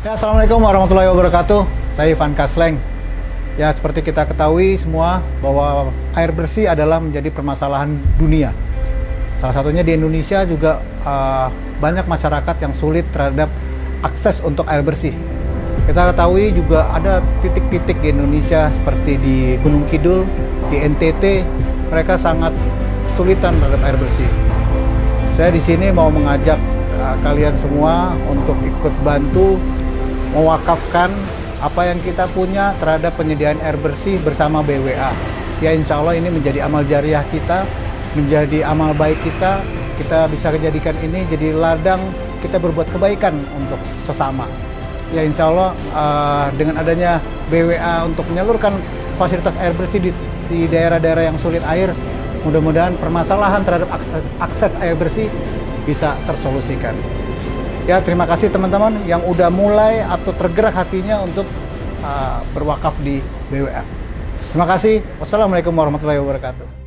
Ya, Assalamualaikum warahmatullahi wabarakatuh. Saya Ivan Kasleng. Ya, seperti kita ketahui semua bahwa air bersih adalah menjadi permasalahan dunia. Salah satunya di Indonesia juga uh, banyak masyarakat yang sulit terhadap akses untuk air bersih. Kita ketahui juga ada titik-titik di Indonesia seperti di Gunung Kidul, di NTT, mereka sangat kesulitan terhadap air bersih. Saya di sini mau mengajak uh, kalian semua untuk ikut bantu mewakafkan apa yang kita punya terhadap penyediaan air bersih bersama BWA. Ya insya Allah ini menjadi amal jariah kita, menjadi amal baik kita, kita bisa kejadikan ini jadi ladang kita berbuat kebaikan untuk sesama. Ya insya Allah uh, dengan adanya BWA untuk menyalurkan fasilitas air bersih di daerah-daerah yang sulit air, mudah-mudahan permasalahan terhadap akses, akses air bersih bisa tersolusikan. Ya, terima kasih teman-teman yang udah mulai atau tergerak hatinya untuk uh, berwakaf di BWA. Terima kasih. Wassalamualaikum warahmatullahi wabarakatuh.